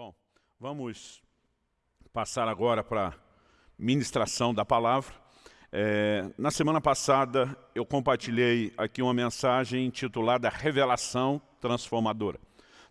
Bom, vamos passar agora para a ministração da palavra. É, na semana passada eu compartilhei aqui uma mensagem intitulada Revelação Transformadora.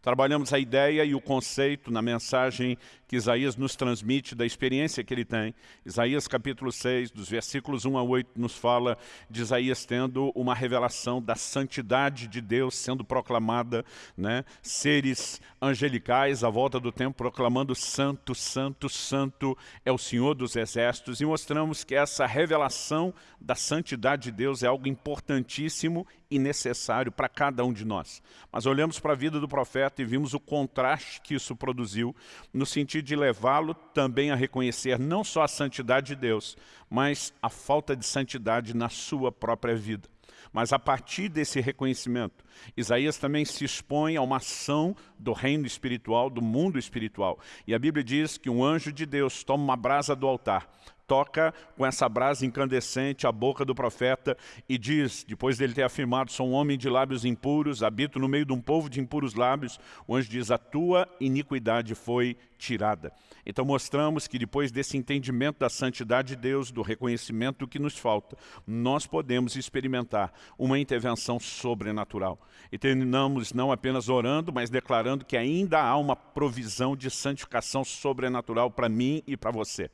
Trabalhamos a ideia e o conceito na mensagem que Isaías nos transmite da experiência que ele tem. Isaías capítulo 6, dos versículos 1 a 8, nos fala de Isaías tendo uma revelação da santidade de Deus sendo proclamada, né? seres angelicais à volta do tempo proclamando santo, santo, santo é o Senhor dos exércitos e mostramos que essa revelação da santidade de Deus é algo importantíssimo e necessário para cada um de nós. Mas olhamos para a vida do profeta e vimos o contraste que isso produziu no sentido de levá-lo também a reconhecer não só a santidade de Deus, mas a falta de santidade na sua própria vida. Mas a partir desse reconhecimento, Isaías também se expõe a uma ação do reino espiritual, do mundo espiritual. E a Bíblia diz que um anjo de Deus toma uma brasa do altar, toca com essa brasa incandescente a boca do profeta e diz, depois dele ter afirmado, sou um homem de lábios impuros, habito no meio de um povo de impuros lábios, o anjo diz, a tua iniquidade foi tirada. Então mostramos que depois desse entendimento da santidade de Deus, do reconhecimento do que nos falta, nós podemos experimentar uma intervenção sobrenatural. E terminamos não apenas orando, mas declarando que ainda há uma provisão de santificação sobrenatural para mim e para você.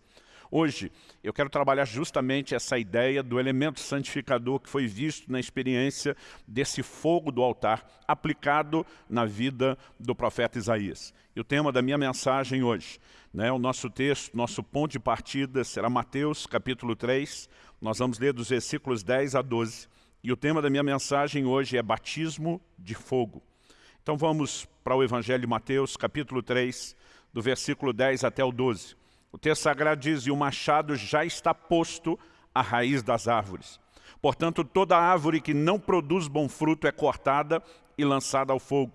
Hoje, eu quero trabalhar justamente essa ideia do elemento santificador que foi visto na experiência desse fogo do altar aplicado na vida do profeta Isaías. E o tema da minha mensagem hoje, né, o nosso texto, nosso ponto de partida será Mateus capítulo 3, nós vamos ler dos versículos 10 a 12. E o tema da minha mensagem hoje é batismo de fogo. Então vamos para o Evangelho de Mateus, capítulo 3, do versículo 10 até o 12. O texto sagrado diz, e o machado já está posto à raiz das árvores. Portanto, toda árvore que não produz bom fruto é cortada e lançada ao fogo.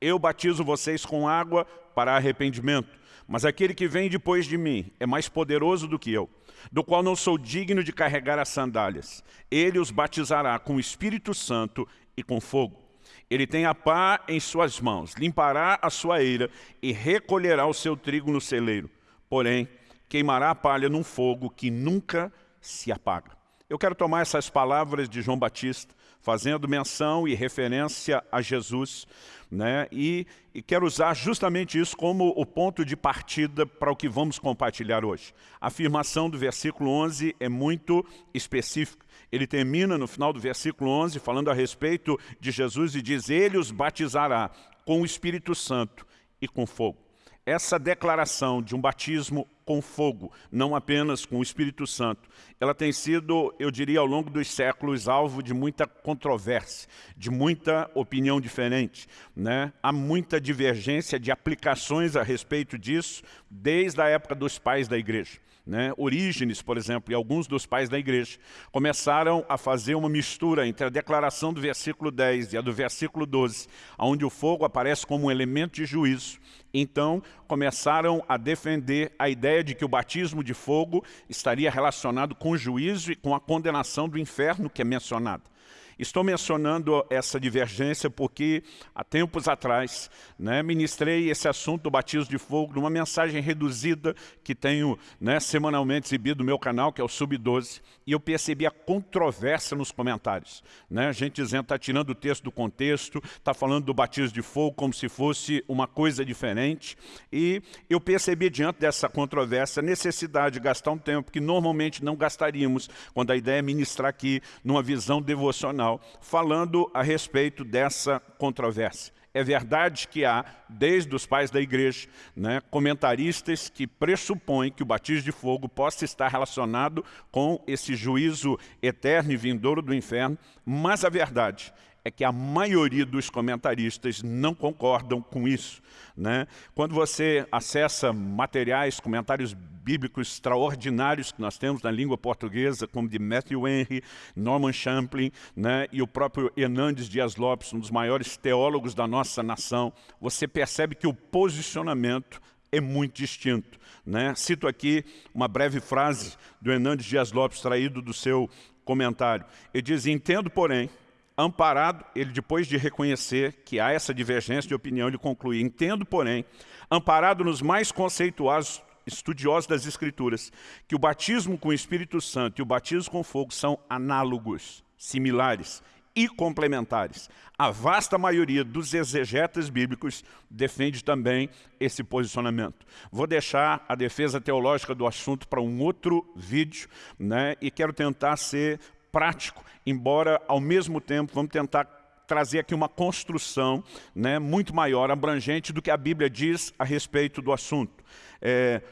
Eu batizo vocês com água para arrependimento, mas aquele que vem depois de mim é mais poderoso do que eu, do qual não sou digno de carregar as sandálias. Ele os batizará com o Espírito Santo e com fogo. Ele tem a pá em suas mãos, limpará a sua eira e recolherá o seu trigo no celeiro porém, queimará a palha num fogo que nunca se apaga. Eu quero tomar essas palavras de João Batista, fazendo menção e referência a Jesus, né? e, e quero usar justamente isso como o ponto de partida para o que vamos compartilhar hoje. A afirmação do versículo 11 é muito específica. Ele termina no final do versículo 11 falando a respeito de Jesus e diz, Ele os batizará com o Espírito Santo e com fogo essa declaração de um batismo com fogo, não apenas com o Espírito Santo, ela tem sido, eu diria, ao longo dos séculos, alvo de muita controvérsia, de muita opinião diferente. Né? Há muita divergência de aplicações a respeito disso, desde a época dos pais da igreja. Né? Orígenes, por exemplo, e alguns dos pais da igreja, começaram a fazer uma mistura entre a declaração do versículo 10 e a do versículo 12, onde o fogo aparece como um elemento de juízo. Então, começaram a defender a ideia de que o batismo de fogo estaria relacionado com o juízo e com a condenação do inferno que é mencionada. Estou mencionando essa divergência porque há tempos atrás né, ministrei esse assunto do batismo de fogo numa mensagem reduzida que tenho né, semanalmente exibido no meu canal, que é o Sub-12, e eu percebi a controvérsia nos comentários. Né? A gente dizendo, está tirando o texto do contexto, está falando do batismo de fogo como se fosse uma coisa diferente, e eu percebi diante dessa controvérsia a necessidade de gastar um tempo que normalmente não gastaríamos quando a ideia é ministrar aqui numa visão devocional falando a respeito dessa controvérsia. É verdade que há, desde os pais da igreja, né, comentaristas que pressupõem que o batismo de fogo possa estar relacionado com esse juízo eterno e vindouro do inferno, mas a verdade é que a maioria dos comentaristas não concordam com isso. Né? Quando você acessa materiais, comentários bíblicos extraordinários que nós temos na língua portuguesa, como de Matthew Henry, Norman Champlin né? e o próprio Hernandes Dias Lopes, um dos maiores teólogos da nossa nação, você percebe que o posicionamento é muito distinto. Né? Cito aqui uma breve frase do Hernandes Dias Lopes, traído do seu comentário. Ele diz, entendo, porém, amparado, ele depois de reconhecer que há essa divergência de opinião, ele conclui, entendo, porém, amparado nos mais conceituados estudiosos das Escrituras, que o batismo com o Espírito Santo e o batismo com fogo são análogos, similares e complementares. A vasta maioria dos exegetas bíblicos defende também esse posicionamento. Vou deixar a defesa teológica do assunto para um outro vídeo, né? e quero tentar ser prático, embora ao mesmo tempo vamos tentar trazer aqui uma construção né, muito maior, abrangente do que a Bíblia diz a respeito do assunto. É,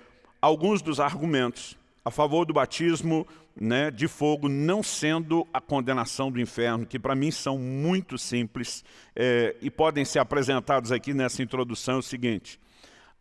alguns dos argumentos a favor do batismo né, de fogo não sendo a condenação do inferno, que para mim são muito simples é, e podem ser apresentados aqui nessa introdução, é o seguinte.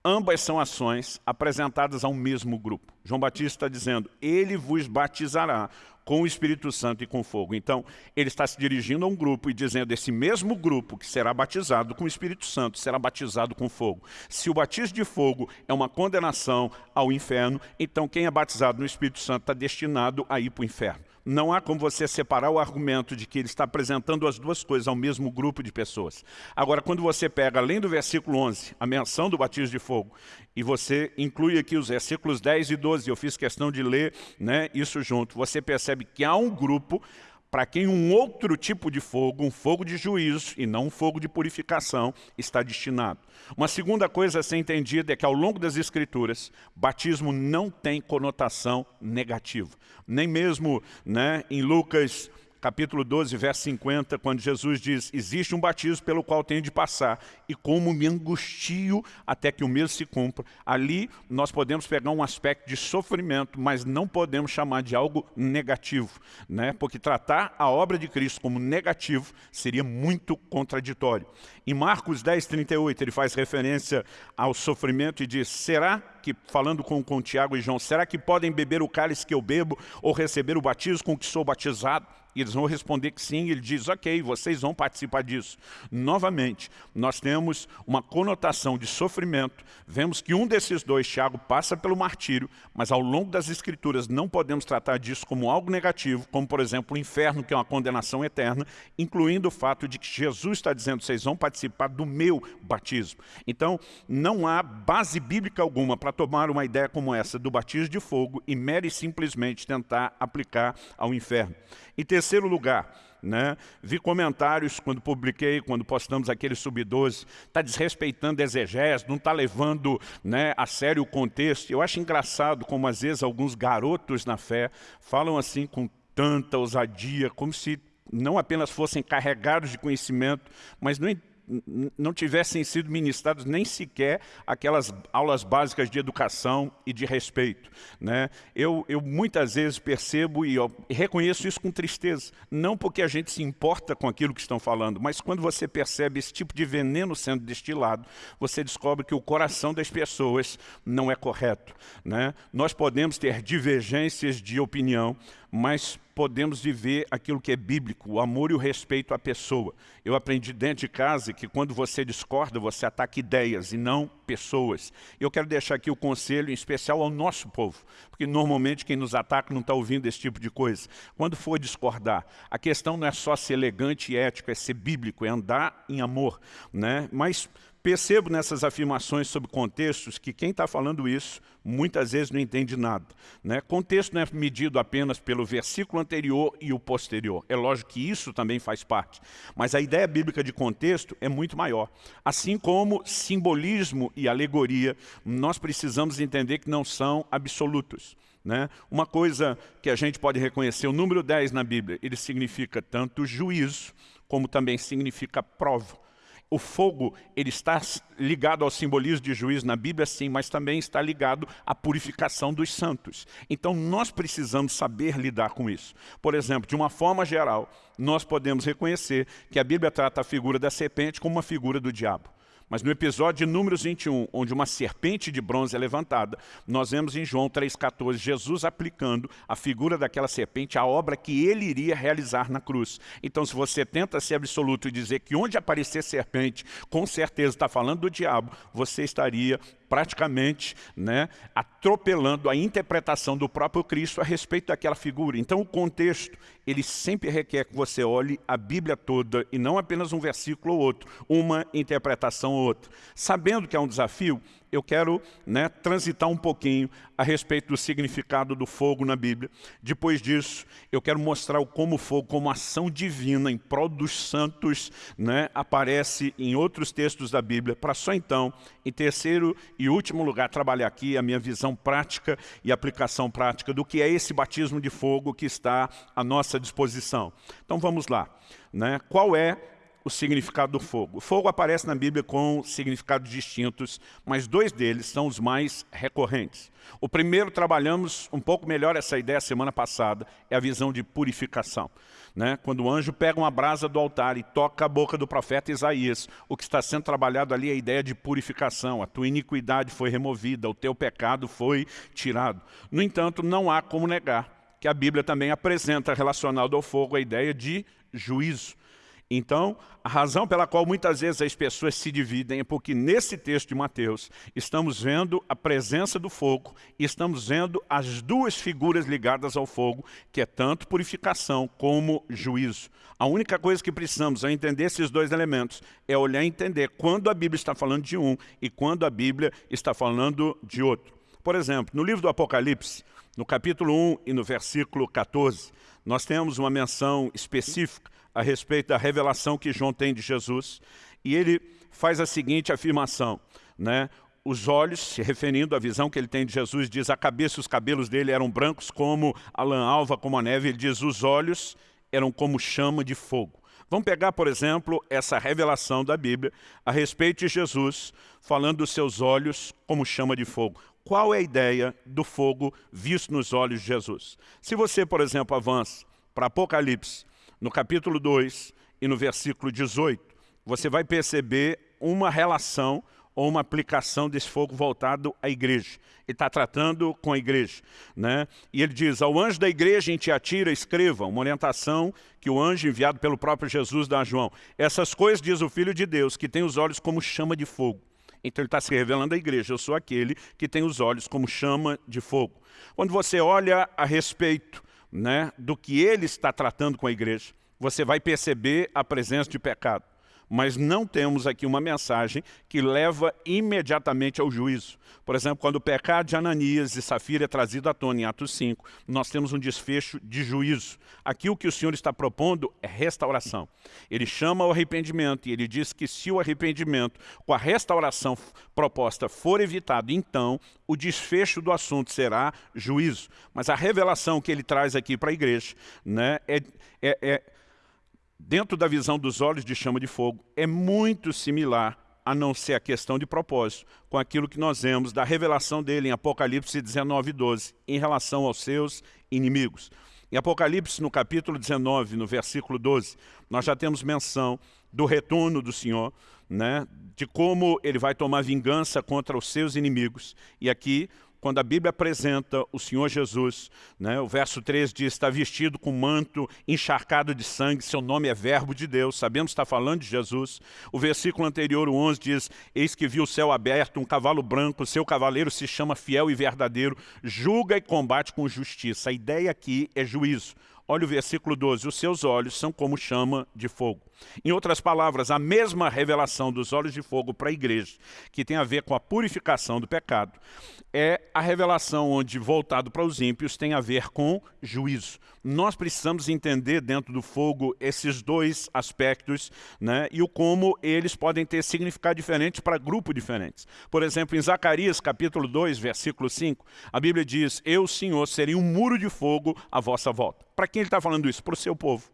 Ambas são ações apresentadas ao mesmo grupo. João Batista está dizendo, ele vos batizará com o Espírito Santo e com fogo. Então, ele está se dirigindo a um grupo e dizendo, esse mesmo grupo que será batizado com o Espírito Santo, será batizado com fogo. Se o batismo de fogo é uma condenação ao inferno, então quem é batizado no Espírito Santo está destinado a ir para o inferno. Não há como você separar o argumento de que ele está apresentando as duas coisas ao mesmo grupo de pessoas. Agora, quando você pega, além do versículo 11, a menção do batismo de fogo, e você inclui aqui os versículos 10 e 12, eu fiz questão de ler né, isso junto, você percebe que há um grupo para quem um outro tipo de fogo, um fogo de juízo e não um fogo de purificação, está destinado. Uma segunda coisa a ser entendida é que ao longo das Escrituras, batismo não tem conotação negativa. Nem mesmo né, em Lucas capítulo 12, verso 50, quando Jesus diz, existe um batismo pelo qual tenho de passar, e como me angustio até que o mesmo se cumpra. Ali nós podemos pegar um aspecto de sofrimento, mas não podemos chamar de algo negativo, né? porque tratar a obra de Cristo como negativo seria muito contraditório. Em Marcos 10, 38, ele faz referência ao sofrimento e diz, será que, falando com, com Tiago e João, será que podem beber o cálice que eu bebo ou receber o batismo com que sou batizado? E eles vão responder que sim, ele diz, ok, vocês vão participar disso. Novamente, nós temos uma conotação de sofrimento, vemos que um desses dois, Tiago, passa pelo martírio, mas ao longo das escrituras não podemos tratar disso como algo negativo, como por exemplo o inferno, que é uma condenação eterna, incluindo o fato de que Jesus está dizendo, vocês vão participar do meu batismo. Então, não há base bíblica alguma para tomar uma ideia como essa do batismo de fogo e mere simplesmente tentar aplicar ao inferno. Em terceiro lugar, né? Vi comentários quando publiquei, quando postamos aquele sub-12, está desrespeitando exegese, não está levando né, a sério o contexto. Eu acho engraçado como às vezes alguns garotos na fé falam assim com tanta ousadia, como se não apenas fossem carregados de conhecimento, mas não não tivessem sido ministrados nem sequer aquelas aulas básicas de educação e de respeito. Né? Eu, eu muitas vezes percebo e reconheço isso com tristeza, não porque a gente se importa com aquilo que estão falando, mas quando você percebe esse tipo de veneno sendo destilado, você descobre que o coração das pessoas não é correto. Né? Nós podemos ter divergências de opinião, mas podemos viver aquilo que é bíblico, o amor e o respeito à pessoa. Eu aprendi dentro de casa que quando você discorda, você ataca ideias e não pessoas. Eu quero deixar aqui o conselho, em especial ao nosso povo, porque normalmente quem nos ataca não está ouvindo esse tipo de coisa. Quando for discordar, a questão não é só ser elegante e ético, é ser bíblico, é andar em amor. Né? Mas Percebo nessas afirmações sobre contextos que quem está falando isso muitas vezes não entende nada. Né? Contexto não é medido apenas pelo versículo anterior e o posterior. É lógico que isso também faz parte. Mas a ideia bíblica de contexto é muito maior. Assim como simbolismo e alegoria, nós precisamos entender que não são absolutos. Né? Uma coisa que a gente pode reconhecer, o número 10 na Bíblia, ele significa tanto juízo, como também significa prova. O fogo ele está ligado ao simbolismo de juízo na Bíblia, sim, mas também está ligado à purificação dos santos. Então nós precisamos saber lidar com isso. Por exemplo, de uma forma geral, nós podemos reconhecer que a Bíblia trata a figura da serpente como uma figura do diabo. Mas no episódio de Números 21, onde uma serpente de bronze é levantada, nós vemos em João 3,14 Jesus aplicando a figura daquela serpente à obra que ele iria realizar na cruz. Então se você tenta ser absoluto e dizer que onde aparecer serpente, com certeza está falando do diabo, você estaria praticamente né, atropelando a interpretação do próprio Cristo a respeito daquela figura. Então o contexto, ele sempre requer que você olhe a Bíblia toda e não apenas um versículo ou outro, uma interpretação ou outra. Sabendo que é um desafio, eu quero né, transitar um pouquinho a respeito do significado do fogo na Bíblia. Depois disso, eu quero mostrar como o fogo, como ação divina em prol dos santos, né, aparece em outros textos da Bíblia, para só então, em terceiro e último lugar, trabalhar aqui a minha visão prática e aplicação prática do que é esse batismo de fogo que está à nossa disposição. Então vamos lá. Né? Qual é o significado do fogo. O fogo aparece na Bíblia com significados distintos, mas dois deles são os mais recorrentes. O primeiro, trabalhamos um pouco melhor essa ideia semana passada, é a visão de purificação. Né? Quando o anjo pega uma brasa do altar e toca a boca do profeta Isaías, o que está sendo trabalhado ali é a ideia de purificação. A tua iniquidade foi removida, o teu pecado foi tirado. No entanto, não há como negar que a Bíblia também apresenta relacionado ao fogo a ideia de juízo. Então, a razão pela qual muitas vezes as pessoas se dividem é porque nesse texto de Mateus estamos vendo a presença do fogo e estamos vendo as duas figuras ligadas ao fogo, que é tanto purificação como juízo. A única coisa que precisamos ao entender esses dois elementos é olhar e entender quando a Bíblia está falando de um e quando a Bíblia está falando de outro. Por exemplo, no livro do Apocalipse, no capítulo 1 e no versículo 14, nós temos uma menção específica a respeito da revelação que João tem de Jesus, e ele faz a seguinte afirmação, né? os olhos, se referindo à visão que ele tem de Jesus, diz a cabeça e os cabelos dele eram brancos como a lã alva, como a neve, ele diz os olhos eram como chama de fogo. Vamos pegar, por exemplo, essa revelação da Bíblia a respeito de Jesus, falando dos seus olhos como chama de fogo. Qual é a ideia do fogo visto nos olhos de Jesus? Se você, por exemplo, avança para Apocalipse, no capítulo 2 e no versículo 18, você vai perceber uma relação ou uma aplicação desse fogo voltado à igreja. Ele está tratando com a igreja. Né? E ele diz, ao anjo da igreja em Tiatira, escreva, uma orientação que o anjo enviado pelo próprio Jesus dá a João. Essas coisas diz o Filho de Deus, que tem os olhos como chama de fogo. Então ele está se revelando à igreja, eu sou aquele que tem os olhos como chama de fogo. Quando você olha a respeito né, do que ele está tratando com a igreja, você vai perceber a presença de pecado. Mas não temos aqui uma mensagem que leva imediatamente ao juízo. Por exemplo, quando o pecado de Ananias e Safira é trazido à tona em Atos 5, nós temos um desfecho de juízo. Aqui o que o Senhor está propondo é restauração. Ele chama o arrependimento e ele diz que se o arrependimento com a restauração proposta for evitado, então o desfecho do assunto será juízo. Mas a revelação que ele traz aqui para a igreja né, é, é, é dentro da visão dos olhos de chama de fogo, é muito similar a não ser a questão de propósito, com aquilo que nós vemos da revelação dele em Apocalipse 19, 12, em relação aos seus inimigos. Em Apocalipse, no capítulo 19, no versículo 12, nós já temos menção do retorno do Senhor, né, de como ele vai tomar vingança contra os seus inimigos. E aqui quando a Bíblia apresenta o Senhor Jesus, né, o verso 3 diz, está vestido com manto encharcado de sangue, seu nome é verbo de Deus, sabemos que está falando de Jesus. O versículo anterior, o 11, diz, eis que viu o céu aberto, um cavalo branco, seu cavaleiro se chama fiel e verdadeiro, julga e combate com justiça. A ideia aqui é juízo. Olha o versículo 12, os seus olhos são como chama de fogo. Em outras palavras, a mesma revelação dos olhos de fogo para a igreja, que tem a ver com a purificação do pecado, é a revelação onde, voltado para os ímpios, tem a ver com juízo. Nós precisamos entender dentro do fogo esses dois aspectos né, e o como eles podem ter significado diferente para grupos diferentes. Por exemplo, em Zacarias capítulo 2, versículo 5, a Bíblia diz, Eu, Senhor, serei um muro de fogo à vossa volta. Para quem ele está falando isso? Para o seu povo.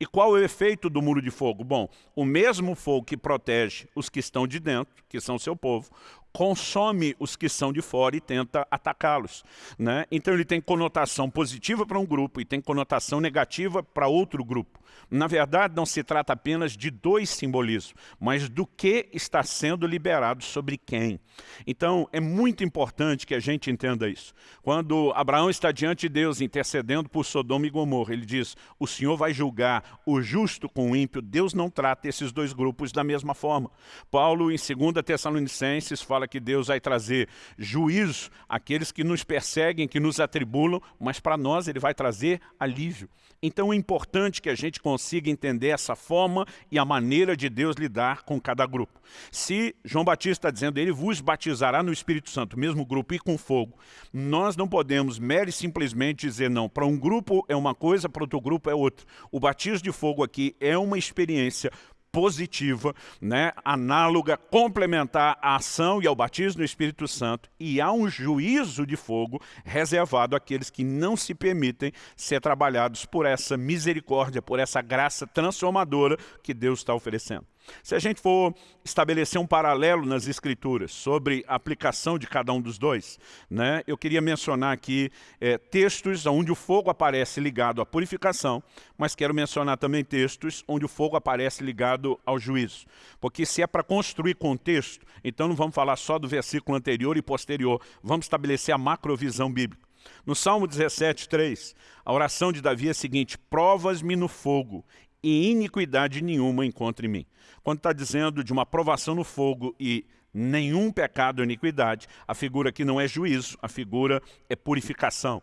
E qual é o efeito do muro de fogo? Bom, o mesmo fogo que protege os que estão de dentro, que são seu povo, consome os que são de fora e tenta atacá-los. Né? Então ele tem conotação positiva para um grupo e tem conotação negativa para outro grupo. Na verdade, não se trata apenas de dois simbolismos, mas do que está sendo liberado sobre quem. Então, é muito importante que a gente entenda isso. Quando Abraão está diante de Deus intercedendo por Sodoma e Gomorra, ele diz, o Senhor vai julgar o justo com o ímpio. Deus não trata esses dois grupos da mesma forma. Paulo, em 2 Tessalonicenses, fala que Deus vai trazer juízo àqueles que nos perseguem, que nos atribulam, mas para nós ele vai trazer alívio. Então é importante que a gente consiga entender essa forma e a maneira de Deus lidar com cada grupo. Se João Batista está dizendo, ele vos batizará no Espírito Santo, mesmo grupo e com fogo, nós não podemos mere simplesmente dizer não. Para um grupo é uma coisa, para outro grupo é outra. O batismo de fogo aqui é uma experiência positiva, né, análoga, complementar à ação e ao batismo no Espírito Santo, e há um juízo de fogo reservado àqueles que não se permitem ser trabalhados por essa misericórdia, por essa graça transformadora que Deus está oferecendo. Se a gente for estabelecer um paralelo nas escrituras sobre a aplicação de cada um dos dois, né, eu queria mencionar aqui é, textos onde o fogo aparece ligado à purificação, mas quero mencionar também textos onde o fogo aparece ligado ao juízo. Porque se é para construir contexto, então não vamos falar só do versículo anterior e posterior, vamos estabelecer a macrovisão bíblica. No Salmo 17, 3, a oração de Davi é a seguinte, provas-me no fogo e iniquidade nenhuma encontre em mim. Quando está dizendo de uma provação no fogo e nenhum pecado ou iniquidade, a figura aqui não é juízo, a figura é purificação.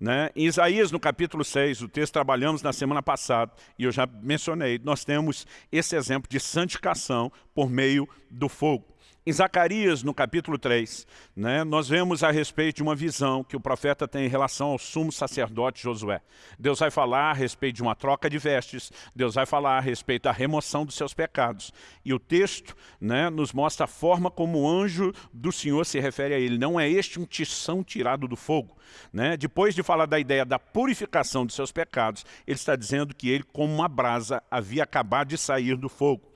Né? Em Isaías, no capítulo 6, o texto trabalhamos na semana passada, e eu já mencionei, nós temos esse exemplo de santificação por meio do fogo. Em Zacarias, no capítulo 3, né, nós vemos a respeito de uma visão que o profeta tem em relação ao sumo sacerdote Josué. Deus vai falar a respeito de uma troca de vestes, Deus vai falar a respeito da remoção dos seus pecados. E o texto né, nos mostra a forma como o anjo do Senhor se refere a ele. Não é este um tição tirado do fogo. Né? Depois de falar da ideia da purificação dos seus pecados, ele está dizendo que ele, como uma brasa, havia acabado de sair do fogo.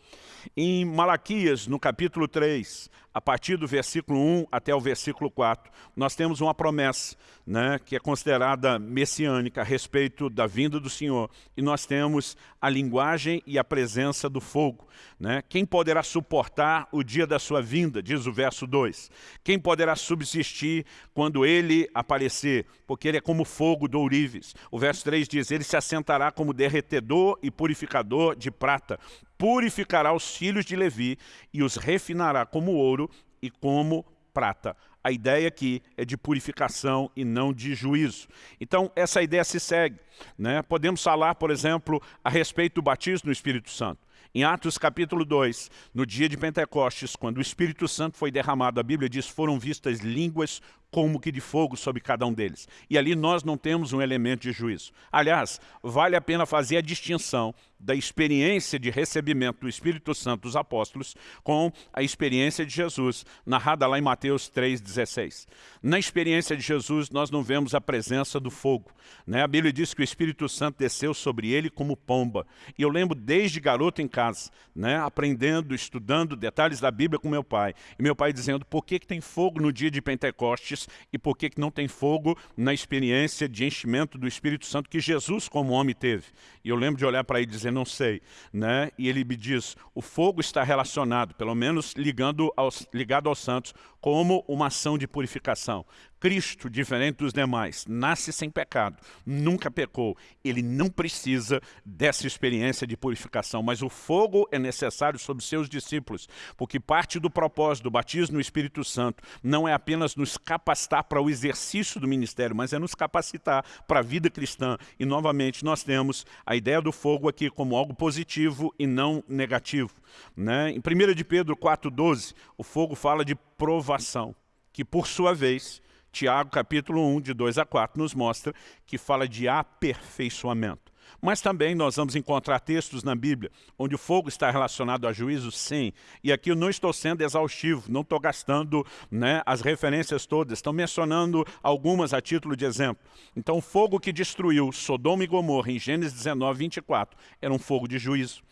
Em Malaquias, no capítulo 3, a partir do versículo 1 até o versículo 4, nós temos uma promessa né, que é considerada messiânica a respeito da vinda do Senhor. E nós temos a linguagem e a presença do fogo. Né? Quem poderá suportar o dia da sua vinda, diz o verso 2. Quem poderá subsistir quando ele aparecer? Porque ele é como fogo do ourives. O verso 3 diz, ele se assentará como derretedor e purificador de prata. Purificará os filhos de Levi e os refinará como ouro e como prata. A ideia aqui é de purificação e não de juízo. Então, essa ideia se segue. Né? Podemos falar, por exemplo, a respeito do batismo no Espírito Santo. Em Atos capítulo 2, no dia de Pentecostes, quando o Espírito Santo foi derramado, a Bíblia diz, foram vistas línguas como que de fogo sobre cada um deles. E ali nós não temos um elemento de juízo. Aliás, vale a pena fazer a distinção da experiência de recebimento do Espírito Santo dos apóstolos com a experiência de Jesus, narrada lá em Mateus 3,16. Na experiência de Jesus, nós não vemos a presença do fogo. Né? A Bíblia diz que o Espírito Santo desceu sobre ele como pomba. E eu lembro desde garoto em casa, né? aprendendo, estudando detalhes da Bíblia com meu pai. E meu pai dizendo, por que, que tem fogo no dia de Pentecostes e por que não tem fogo na experiência de enchimento do Espírito Santo que Jesus como homem teve. E eu lembro de olhar para ele e dizer, não sei. Né? E ele me diz, o fogo está relacionado, pelo menos ligando aos, ligado aos santos, como uma ação de purificação. Cristo, diferente dos demais, nasce sem pecado, nunca pecou. Ele não precisa dessa experiência de purificação, mas o fogo é necessário sobre seus discípulos, porque parte do propósito do batismo no Espírito Santo não é apenas nos capacitar para o exercício do ministério, mas é nos capacitar para a vida cristã. E, novamente, nós temos a ideia do fogo aqui como algo positivo e não negativo. Né? Em 1 de Pedro 4,12, o fogo fala de provação, que, por sua vez, Tiago, capítulo 1, de 2 a 4, nos mostra que fala de aperfeiçoamento. Mas também nós vamos encontrar textos na Bíblia onde o fogo está relacionado a juízo, sim. E aqui eu não estou sendo exaustivo, não estou gastando né, as referências todas, estão mencionando algumas a título de exemplo. Então o fogo que destruiu Sodoma e Gomorra em Gênesis 19, 24, era um fogo de juízo.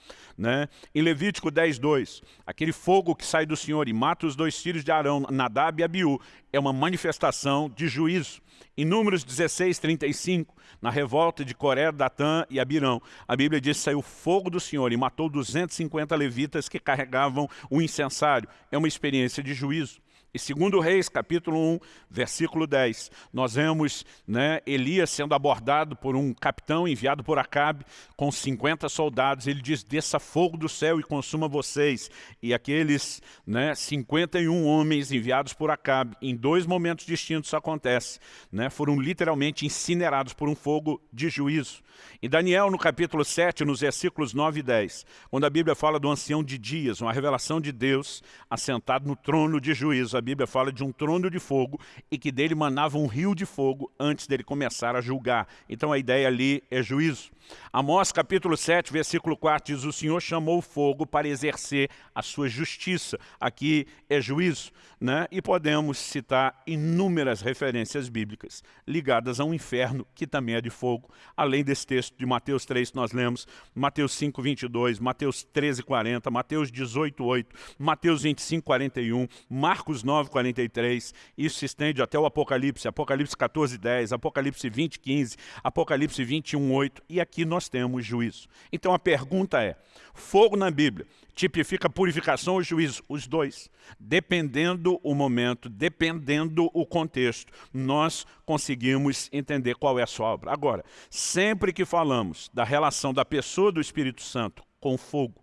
Né? Em Levítico 10, 2, aquele fogo que sai do Senhor e mata os dois filhos de Arão, Nadab e Abiú, é uma manifestação de juízo. Em Números 16, 35, na revolta de Coré, Datã e Abirão, a Bíblia diz que saiu fogo do Senhor e matou 250 levitas que carregavam o incensário. É uma experiência de juízo. E segundo Reis, capítulo 1, versículo 10, nós vemos né, Elias sendo abordado por um capitão enviado por Acabe com 50 soldados. Ele diz, desça fogo do céu e consuma vocês. E aqueles né, 51 homens enviados por Acabe, em dois momentos distintos isso acontece, né, foram literalmente incinerados por um fogo de juízo. Em Daniel, no capítulo 7, nos versículos 9 e 10, quando a Bíblia fala do ancião de dias, uma revelação de Deus assentado no trono de juízo, a Bíblia fala de um trono de fogo e que dele manava um rio de fogo antes dele começar a julgar. Então a ideia ali é juízo. Amós capítulo 7, versículo 4 diz, o Senhor chamou o fogo para exercer a sua justiça. Aqui é juízo. Né? E podemos citar inúmeras referências bíblicas ligadas a um inferno que também é de fogo, além desse texto de Mateus 3 que nós lemos, Mateus 5, 22, Mateus 13, 40, Mateus 18, 8, Mateus 25, 41, Marcos 9, 43, isso se estende até o Apocalipse, Apocalipse 14, 10, Apocalipse 20, 15, Apocalipse 21, 8, e aqui nós temos juízo. Então a pergunta é, fogo na Bíblia tipifica purificação ou juízo? Os dois. Dependendo o momento, dependendo o contexto, nós conseguimos entender qual é a sua obra. Agora, sempre que falamos da relação da pessoa do Espírito Santo com fogo,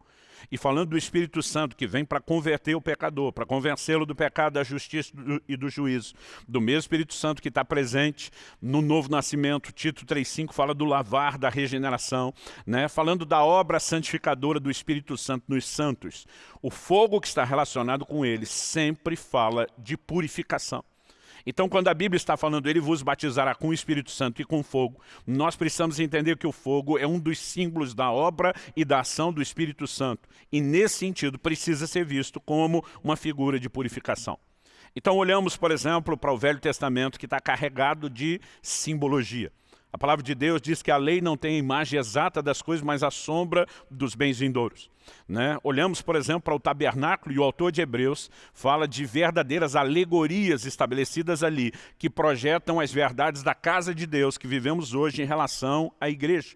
e falando do Espírito Santo que vem para converter o pecador, para convencê-lo do pecado, da justiça e do juízo. Do mesmo Espírito Santo que está presente no novo nascimento, Tito 3,5 fala do lavar, da regeneração, né? falando da obra santificadora do Espírito Santo nos santos. O fogo que está relacionado com ele sempre fala de purificação. Então, quando a Bíblia está falando, ele vos batizará com o Espírito Santo e com fogo, nós precisamos entender que o fogo é um dos símbolos da obra e da ação do Espírito Santo. E, nesse sentido, precisa ser visto como uma figura de purificação. Então, olhamos, por exemplo, para o Velho Testamento, que está carregado de simbologia. A palavra de Deus diz que a lei não tem a imagem exata das coisas, mas a sombra dos bens vindouros. Né? Olhamos, por exemplo, para o tabernáculo e o autor de Hebreus fala de verdadeiras alegorias estabelecidas ali, que projetam as verdades da casa de Deus que vivemos hoje em relação à igreja.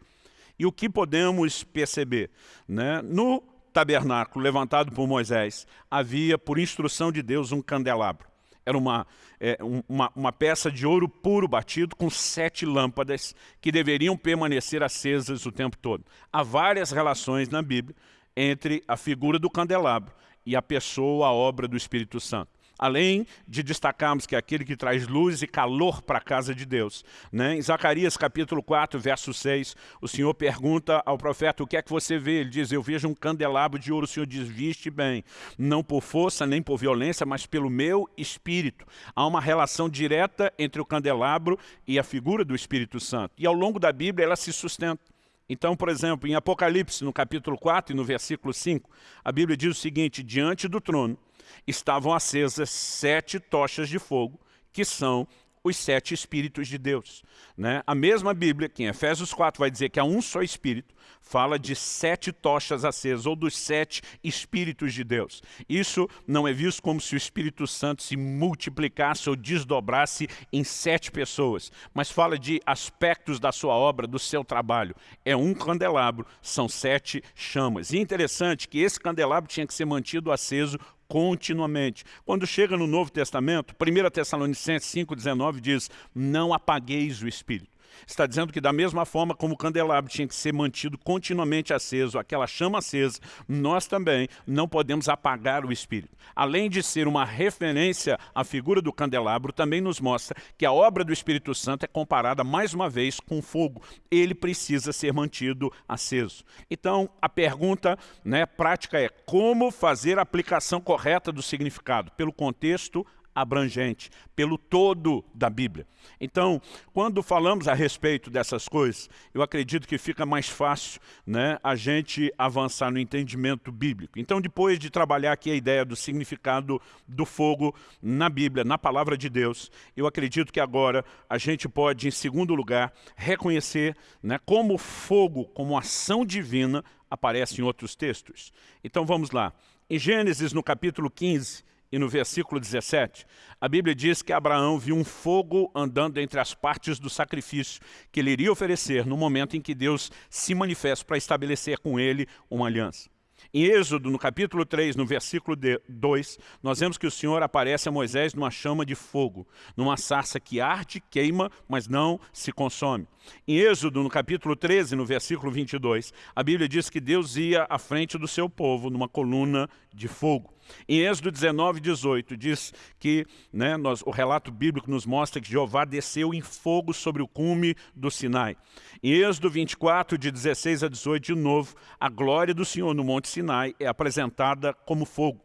E o que podemos perceber? Né? No tabernáculo levantado por Moisés, havia, por instrução de Deus, um candelabro. Era uma, é, uma, uma, peça de ouro puro batido com sete lâmpadas que deveriam permanecer acesas o tempo todo. Há várias relações na Bíblia entre a figura do candelabro e a pessoa, a obra do Espírito Santo. Além de destacarmos que é aquele que traz luz e calor para a casa de Deus. Né? Em Zacarias capítulo 4, verso 6, o Senhor pergunta ao profeta, o que é que você vê? Ele diz, eu vejo um candelabro de ouro. O Senhor diz, viste bem, não por força nem por violência, mas pelo meu espírito. Há uma relação direta entre o candelabro e a figura do Espírito Santo. E ao longo da Bíblia ela se sustenta. Então, por exemplo, em Apocalipse, no capítulo 4 e no versículo 5, a Bíblia diz o seguinte, diante do trono estavam acesas sete tochas de fogo, que são os sete Espíritos de Deus. Né? A mesma Bíblia, que em Efésios 4 vai dizer que há um só Espírito, fala de sete tochas acesas, ou dos sete Espíritos de Deus. Isso não é visto como se o Espírito Santo se multiplicasse ou desdobrasse em sete pessoas, mas fala de aspectos da sua obra, do seu trabalho. É um candelabro, são sete chamas. E é interessante que esse candelabro tinha que ser mantido aceso continuamente. Quando chega no Novo Testamento, 1 Tessalonicenses 5,19 diz, não apagueis o Espírito. Está dizendo que da mesma forma como o candelabro tinha que ser mantido continuamente aceso, aquela chama acesa, nós também não podemos apagar o Espírito. Além de ser uma referência à figura do candelabro, também nos mostra que a obra do Espírito Santo é comparada mais uma vez com fogo. Ele precisa ser mantido aceso. Então, a pergunta né, prática é como fazer a aplicação correta do significado? Pelo contexto abrangente, pelo todo da Bíblia. Então, quando falamos a respeito dessas coisas, eu acredito que fica mais fácil né, a gente avançar no entendimento bíblico. Então, depois de trabalhar aqui a ideia do significado do fogo na Bíblia, na palavra de Deus, eu acredito que agora a gente pode, em segundo lugar, reconhecer né, como fogo, como ação divina, aparece em outros textos. Então, vamos lá. Em Gênesis, no capítulo 15, e no versículo 17, a Bíblia diz que Abraão viu um fogo andando entre as partes do sacrifício que ele iria oferecer no momento em que Deus se manifesta para estabelecer com ele uma aliança. Em Êxodo, no capítulo 3, no versículo 2, nós vemos que o Senhor aparece a Moisés numa chama de fogo, numa sarça que arde, queima, mas não se consome. Em Êxodo, no capítulo 13, no versículo 22, a Bíblia diz que Deus ia à frente do seu povo numa coluna de fogo. Em Êxodo 19, 18, diz que né, nós, o relato bíblico nos mostra que Jeová desceu em fogo sobre o cume do Sinai. Em Êxodo 24, de 16 a 18, de novo, a glória do Senhor no Monte Sinai é apresentada como fogo.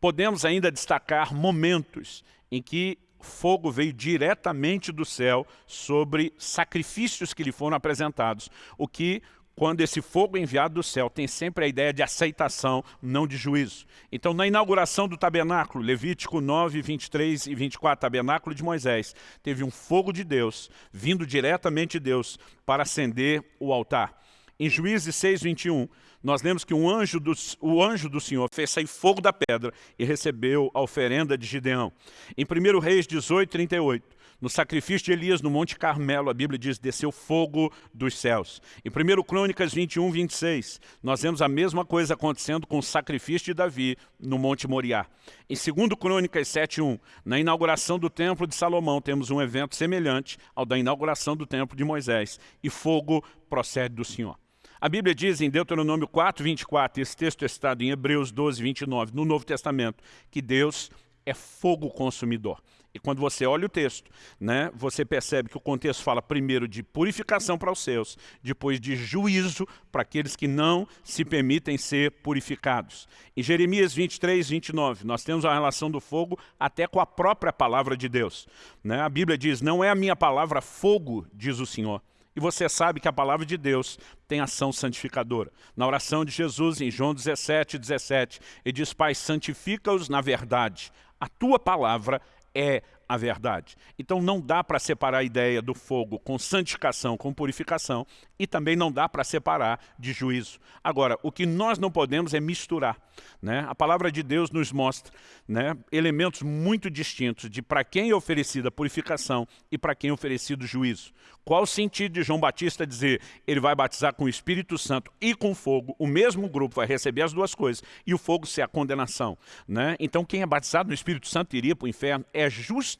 Podemos ainda destacar momentos em que fogo veio diretamente do céu sobre sacrifícios que lhe foram apresentados, o que quando esse fogo é enviado do céu, tem sempre a ideia de aceitação, não de juízo. Então, na inauguração do tabernáculo, Levítico 9, 23 e 24, tabernáculo de Moisés, teve um fogo de Deus, vindo diretamente de Deus, para acender o altar. Em Juízes 6, 21, nós lemos que um anjo do, o anjo do Senhor fez sair fogo da pedra e recebeu a oferenda de Gideão. Em 1 Reis 18, 38, no sacrifício de Elias no Monte Carmelo, a Bíblia diz, desceu fogo dos céus. Em 1 Crônicas 21, 26, nós vemos a mesma coisa acontecendo com o sacrifício de Davi no Monte Moriá. Em 2 Crônicas 7, 1, na inauguração do Templo de Salomão, temos um evento semelhante ao da inauguração do Templo de Moisés. E fogo procede do Senhor. A Bíblia diz em Deuteronômio 4, 24, esse texto é citado em Hebreus 12, 29, no Novo Testamento, que Deus é fogo consumidor. E quando você olha o texto, né, você percebe que o contexto fala primeiro de purificação para os seus, depois de juízo para aqueles que não se permitem ser purificados. Em Jeremias 23, 29, nós temos a relação do fogo até com a própria palavra de Deus. Né? A Bíblia diz, não é a minha palavra fogo, diz o Senhor. E você sabe que a palavra de Deus tem ação santificadora. Na oração de Jesus, em João 17, 17, ele diz, Pai, santifica-os na verdade. A tua palavra é 诶。A verdade. Então não dá para separar a ideia do fogo com santificação, com purificação, e também não dá para separar de juízo. Agora, o que nós não podemos é misturar. Né? A palavra de Deus nos mostra né, elementos muito distintos de para quem é oferecida purificação e para quem é oferecido juízo. Qual o sentido de João Batista dizer ele vai batizar com o Espírito Santo e com fogo, o mesmo grupo vai receber as duas coisas, e o fogo ser a condenação. Né? Então quem é batizado no Espírito Santo iria para o inferno é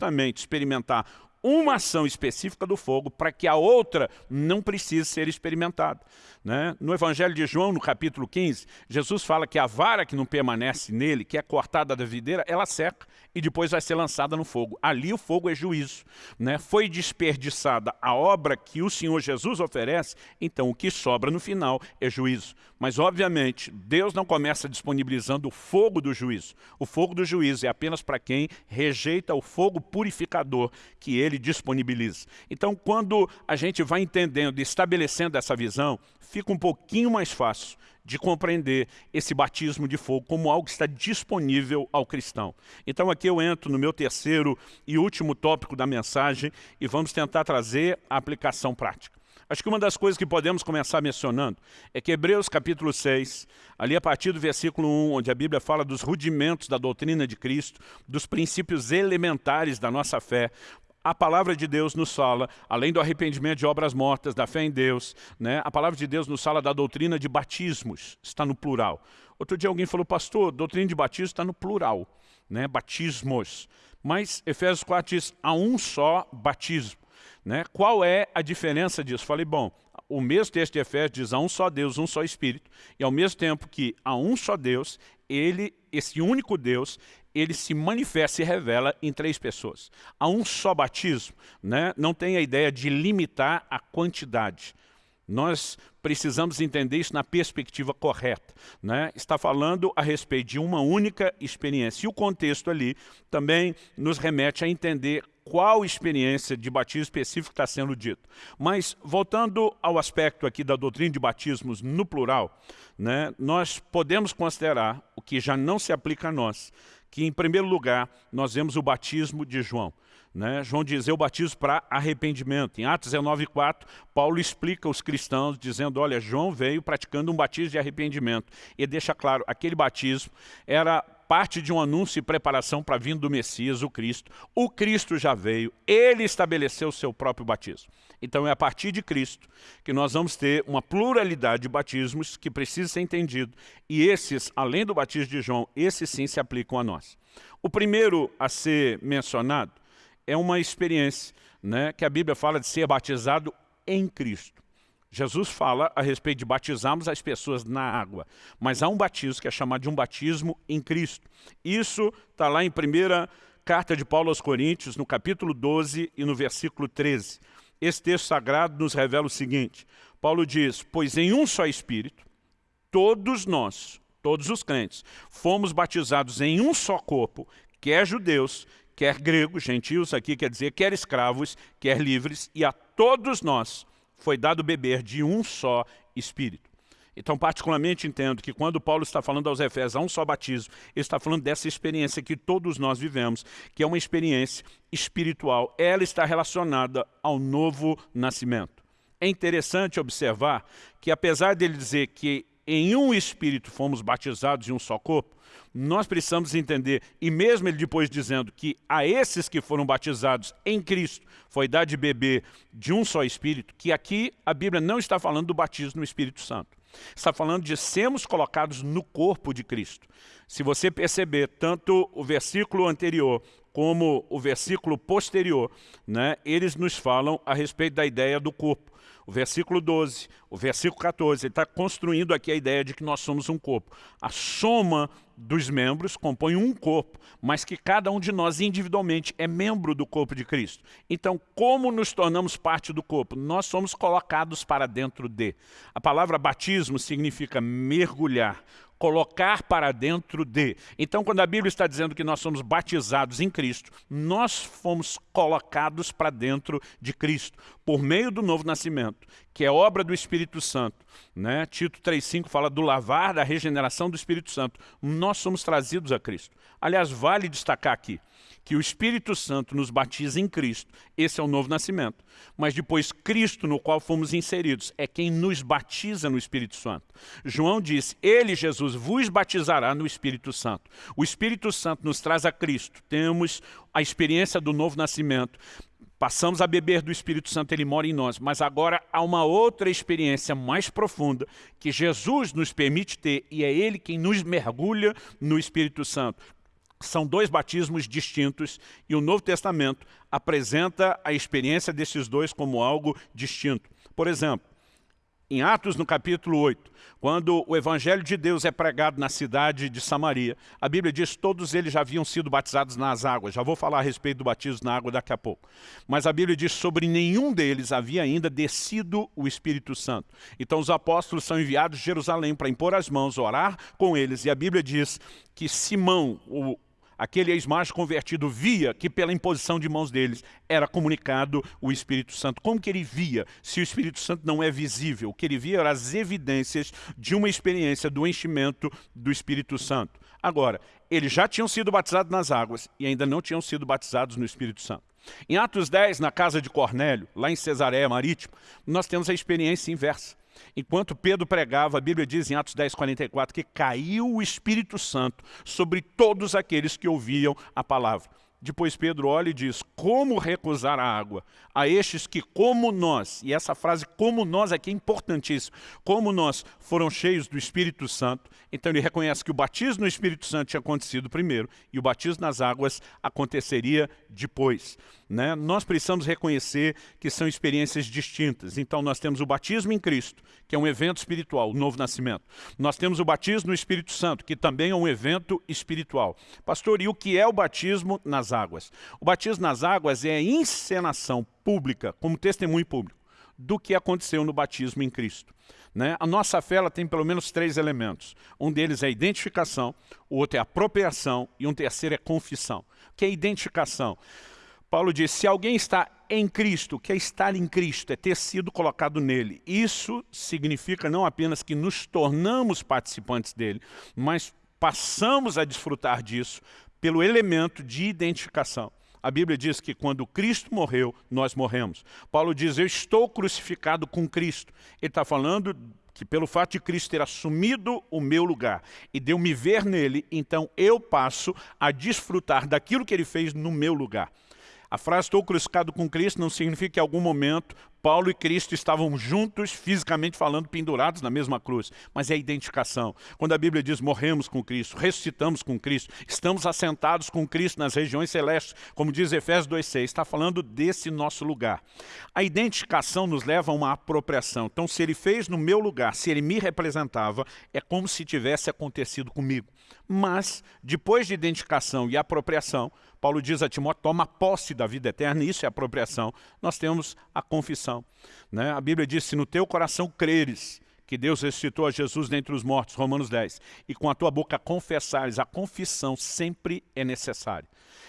justamente experimentar uma ação específica do fogo para que a outra não precise ser experimentada. Né? No Evangelho de João, no capítulo 15, Jesus fala que a vara que não permanece nele, que é cortada da videira, ela seca e depois vai ser lançada no fogo. Ali o fogo é juízo. Né? Foi desperdiçada a obra que o Senhor Jesus oferece, então o que sobra no final é juízo. Mas, obviamente, Deus não começa disponibilizando o fogo do juízo. O fogo do juízo é apenas para quem rejeita o fogo purificador que ele disponibiliza. Então, quando a gente vai entendendo e estabelecendo essa visão, fica um pouquinho mais fácil de compreender esse batismo de fogo como algo que está disponível ao cristão. Então aqui eu entro no meu terceiro e último tópico da mensagem e vamos tentar trazer a aplicação prática. Acho que uma das coisas que podemos começar mencionando é que Hebreus capítulo 6, ali a partir do versículo 1, onde a Bíblia fala dos rudimentos da doutrina de Cristo, dos princípios elementares da nossa fé, a palavra de Deus nos fala, além do arrependimento de obras mortas, da fé em Deus, né, a palavra de Deus nos fala da doutrina de batismos, está no plural. Outro dia alguém falou, pastor, doutrina de batismo está no plural, né, batismos. Mas Efésios 4 diz, há um só batismo. Né? Qual é a diferença disso? Falei, bom, o mesmo texto de Efésios diz, há um só Deus, um só Espírito, e ao mesmo tempo que há um só Deus, ele, esse único Deus, ele se manifesta e revela em três pessoas. Há um só batismo, né? não tem a ideia de limitar a quantidade. Nós precisamos entender isso na perspectiva correta. Né? Está falando a respeito de uma única experiência. E o contexto ali também nos remete a entender qual experiência de batismo específico está sendo dito. Mas, voltando ao aspecto aqui da doutrina de batismos no plural, né, nós podemos considerar, o que já não se aplica a nós, que, em primeiro lugar, nós vemos o batismo de João. Né? João diz, eu batizo para arrependimento. Em Atos 19,4, Paulo explica aos cristãos, dizendo, olha, João veio praticando um batismo de arrependimento. E deixa claro, aquele batismo era parte de um anúncio e preparação para a vinda do Messias, o Cristo. O Cristo já veio, ele estabeleceu o seu próprio batismo. Então é a partir de Cristo que nós vamos ter uma pluralidade de batismos que precisa ser entendido. E esses, além do batismo de João, esses sim se aplicam a nós. O primeiro a ser mencionado é uma experiência né, que a Bíblia fala de ser batizado em Cristo. Jesus fala a respeito de batizarmos as pessoas na água, mas há um batismo que é chamado de um batismo em Cristo. Isso está lá em primeira carta de Paulo aos Coríntios, no capítulo 12 e no versículo 13. Esse texto sagrado nos revela o seguinte, Paulo diz, pois em um só Espírito, todos nós, todos os crentes, fomos batizados em um só corpo, quer judeus, quer gregos, gentios aqui quer dizer, quer escravos, quer livres, e a todos nós foi dado beber de um só Espírito. Então, particularmente, entendo que quando Paulo está falando aos Efésios, há um só batismo, ele está falando dessa experiência que todos nós vivemos, que é uma experiência espiritual. Ela está relacionada ao novo nascimento. É interessante observar que, apesar dele dizer que em um Espírito fomos batizados em um só corpo, nós precisamos entender, e mesmo ele depois dizendo que a esses que foram batizados em Cristo foi dado de beber de um só Espírito, que aqui a Bíblia não está falando do batismo no Espírito Santo. Está falando de sermos colocados no corpo de Cristo. Se você perceber, tanto o versículo anterior como o versículo posterior, né, eles nos falam a respeito da ideia do corpo o versículo 12, o versículo 14, ele está construindo aqui a ideia de que nós somos um corpo. A soma dos membros compõe um corpo, mas que cada um de nós individualmente é membro do corpo de Cristo. Então, como nos tornamos parte do corpo? Nós somos colocados para dentro de. A palavra batismo significa mergulhar, colocar para dentro de. Então, quando a Bíblia está dizendo que nós somos batizados em Cristo, nós fomos colocados para dentro de Cristo, por meio do novo nascimento, que é obra do Espírito Santo. Né? Tito 3,5 fala do lavar, da regeneração do Espírito Santo. Nós somos trazidos a Cristo. Aliás, vale destacar aqui, que o Espírito Santo nos batiza em Cristo. Esse é o novo nascimento. Mas depois Cristo, no qual fomos inseridos, é quem nos batiza no Espírito Santo. João disse, Ele, Jesus, vos batizará no Espírito Santo. O Espírito Santo nos traz a Cristo. Temos a experiência do novo nascimento. Passamos a beber do Espírito Santo, Ele mora em nós. Mas agora há uma outra experiência mais profunda que Jesus nos permite ter e é Ele quem nos mergulha no Espírito Santo. São dois batismos distintos e o Novo Testamento apresenta a experiência desses dois como algo distinto. Por exemplo, em Atos, no capítulo 8, quando o Evangelho de Deus é pregado na cidade de Samaria, a Bíblia diz que todos eles já haviam sido batizados nas águas. Já vou falar a respeito do batismo na água daqui a pouco. Mas a Bíblia diz que sobre nenhum deles havia ainda descido o Espírito Santo. Então os apóstolos são enviados de Jerusalém para impor as mãos, orar com eles. E a Bíblia diz que Simão, o aquele ex-macho convertido via que pela imposição de mãos deles era comunicado o Espírito Santo. Como que ele via se o Espírito Santo não é visível? O que ele via eram as evidências de uma experiência do enchimento do Espírito Santo. Agora, eles já tinham sido batizados nas águas e ainda não tinham sido batizados no Espírito Santo. Em Atos 10, na casa de Cornélio, lá em Cesareia Marítimo, nós temos a experiência inversa. Enquanto Pedro pregava, a Bíblia diz em Atos 10, 44, que caiu o Espírito Santo sobre todos aqueles que ouviam a palavra. Depois Pedro olha e diz, como recusar a água a estes que como nós, e essa frase como nós aqui é importantíssima, como nós foram cheios do Espírito Santo, então ele reconhece que o batismo no Espírito Santo tinha acontecido primeiro e o batismo nas águas aconteceria depois. Né? Nós precisamos reconhecer que são experiências distintas. Então nós temos o batismo em Cristo, que é um evento espiritual, o novo nascimento. Nós temos o batismo no Espírito Santo, que também é um evento espiritual. Pastor, e o que é o batismo nas águas? O batismo nas águas é a encenação pública, como testemunho público, do que aconteceu no batismo em Cristo. Né? A nossa fé tem pelo menos três elementos. Um deles é a identificação, o outro é a apropriação e um terceiro é confissão. O que é identificação? Paulo diz, se alguém está em Cristo, que é estar em Cristo? É ter sido colocado nele. Isso significa não apenas que nos tornamos participantes dele, mas passamos a desfrutar disso pelo elemento de identificação. A Bíblia diz que quando Cristo morreu, nós morremos. Paulo diz, eu estou crucificado com Cristo. Ele está falando que pelo fato de Cristo ter assumido o meu lugar e de eu me ver nele, então eu passo a desfrutar daquilo que ele fez no meu lugar. A frase estou crucificado com Cristo não significa que em algum momento Paulo e Cristo estavam juntos, fisicamente falando, pendurados na mesma cruz. Mas é a identificação. Quando a Bíblia diz morremos com Cristo, ressuscitamos com Cristo, estamos assentados com Cristo nas regiões celestes, como diz Efésios 2,6, está falando desse nosso lugar. A identificação nos leva a uma apropriação. Então, se ele fez no meu lugar, se ele me representava, é como se tivesse acontecido comigo. Mas, depois de identificação e apropriação, Paulo diz a Timóteo, toma posse da vida eterna, isso é apropriação. Nós temos a confissão. Né? A Bíblia diz, se no teu coração creres que Deus ressuscitou a Jesus dentre os mortos, Romanos 10, e com a tua boca confessares, a confissão sempre é necessária.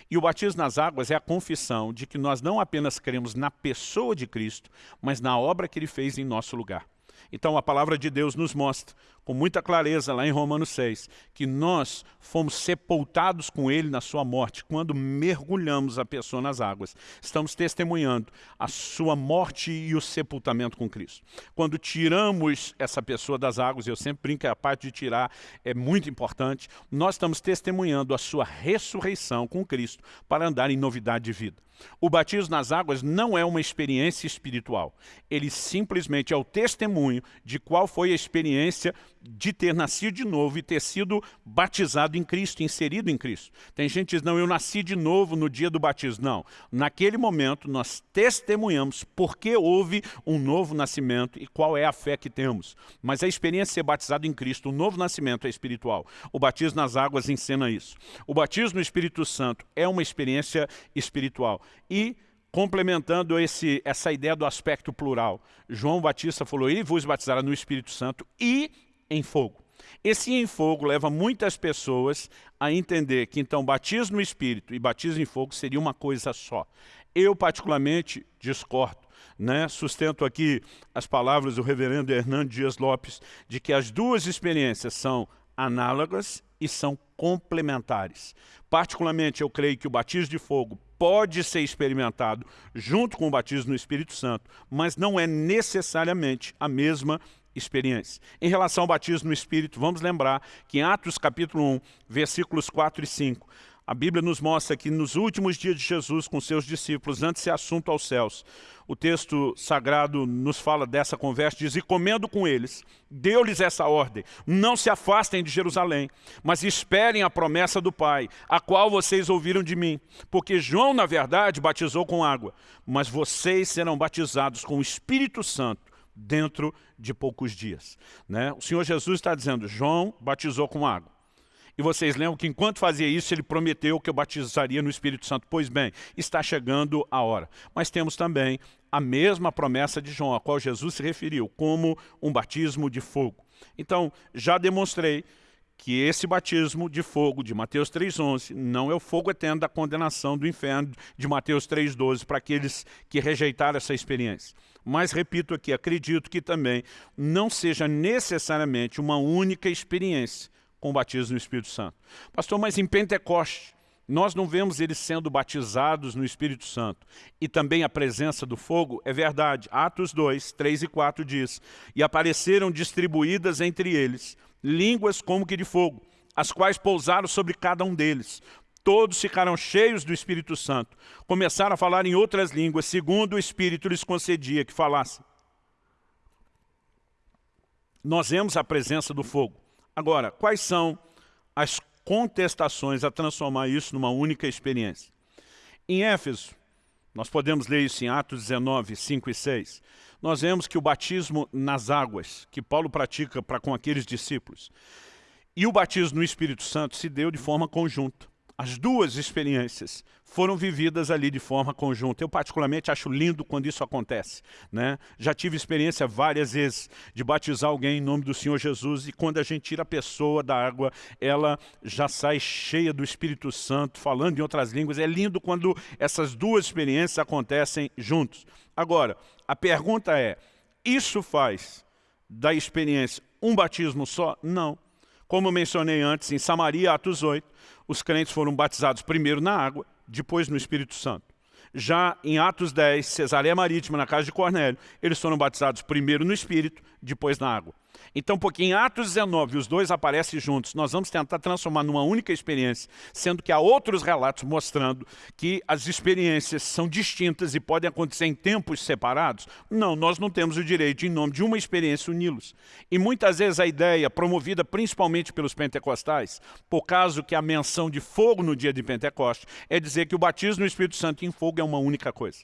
E o batismo nas águas é a confissão de que nós não apenas cremos na pessoa de Cristo, mas na obra que Ele fez em nosso lugar. Então a palavra de Deus nos mostra com muita clareza lá em Romanos 6, que nós fomos sepultados com ele na sua morte, quando mergulhamos a pessoa nas águas. Estamos testemunhando a sua morte e o sepultamento com Cristo. Quando tiramos essa pessoa das águas, eu sempre brinco que a parte de tirar é muito importante, nós estamos testemunhando a sua ressurreição com Cristo para andar em novidade de vida. O batismo nas águas não é uma experiência espiritual. Ele simplesmente é o testemunho de qual foi a experiência de ter nascido de novo e ter sido batizado em Cristo, inserido em Cristo. Tem gente que diz, não, eu nasci de novo no dia do batismo. Não, naquele momento nós testemunhamos porque houve um novo nascimento e qual é a fé que temos. Mas a experiência de ser batizado em Cristo, o novo nascimento é espiritual. O batismo nas águas ensina isso. O batismo no Espírito Santo é uma experiência espiritual. E complementando esse, essa ideia do aspecto plural. João Batista falou, ele vos batizará no Espírito Santo e em fogo. Esse em fogo leva muitas pessoas a entender que então batismo no Espírito e batismo em fogo seria uma coisa só. Eu particularmente discordo. Né? Sustento aqui as palavras do reverendo Hernando Dias Lopes de que as duas experiências são análogas e são complementares. Particularmente, eu creio que o batismo de fogo pode ser experimentado junto com o batismo no Espírito Santo, mas não é necessariamente a mesma experiência. Em relação ao batismo no Espírito, vamos lembrar que em Atos capítulo 1, versículos 4 e 5, a Bíblia nos mostra que nos últimos dias de Jesus com seus discípulos, antes de ser assunto aos céus, o texto sagrado nos fala dessa conversa, diz, e comendo com eles, deu-lhes essa ordem, não se afastem de Jerusalém, mas esperem a promessa do Pai, a qual vocês ouviram de mim, porque João, na verdade, batizou com água, mas vocês serão batizados com o Espírito Santo dentro de poucos dias. Né? O Senhor Jesus está dizendo, João batizou com água. E vocês lembram que enquanto fazia isso, ele prometeu que eu batizaria no Espírito Santo. Pois bem, está chegando a hora. Mas temos também a mesma promessa de João, a qual Jesus se referiu, como um batismo de fogo. Então, já demonstrei que esse batismo de fogo de Mateus 3,11 não é o fogo eterno da condenação do inferno de Mateus 3,12 para aqueles que rejeitaram essa experiência. Mas, repito aqui, acredito que também não seja necessariamente uma única experiência com o batismo no Espírito Santo. Pastor, mas em Pentecoste, nós não vemos eles sendo batizados no Espírito Santo. E também a presença do fogo, é verdade. Atos 2, 3 e 4 diz, E apareceram distribuídas entre eles línguas como que de fogo, as quais pousaram sobre cada um deles. Todos ficaram cheios do Espírito Santo. Começaram a falar em outras línguas, segundo o Espírito lhes concedia que falassem. Nós vemos a presença do fogo. Agora, quais são as contestações a transformar isso numa única experiência? Em Éfeso, nós podemos ler isso em Atos 19, 5 e 6 nós vemos que o batismo nas águas, que Paulo pratica para com aqueles discípulos, e o batismo no Espírito Santo se deu de forma conjunta. As duas experiências foram vividas ali de forma conjunta. Eu particularmente acho lindo quando isso acontece. Né? Já tive experiência várias vezes de batizar alguém em nome do Senhor Jesus e quando a gente tira a pessoa da água, ela já sai cheia do Espírito Santo, falando em outras línguas. É lindo quando essas duas experiências acontecem juntos. Agora, a pergunta é, isso faz da experiência um batismo só? Não. Como mencionei antes, em Samaria, Atos 8, os crentes foram batizados primeiro na água, depois no Espírito Santo. Já em Atos 10, Cesareia Marítima, na casa de Cornélio, eles foram batizados primeiro no Espírito, depois na água. Então, porque em Atos 19 os dois aparecem juntos, nós vamos tentar transformar numa única experiência, sendo que há outros relatos mostrando que as experiências são distintas e podem acontecer em tempos separados. Não, nós não temos o direito, em nome de uma experiência, uni-los. E muitas vezes a ideia, promovida principalmente pelos pentecostais, por causa que a menção de fogo no dia de Pentecostes, é dizer que o batismo no Espírito Santo em fogo é uma única coisa.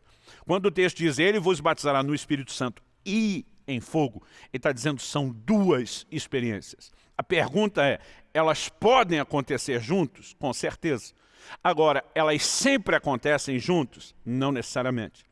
Quando o texto diz, ele vos batizará no Espírito Santo e em fogo. Ele está dizendo são duas experiências. A pergunta é, elas podem acontecer juntos? Com certeza. Agora, elas sempre acontecem juntos? Não necessariamente.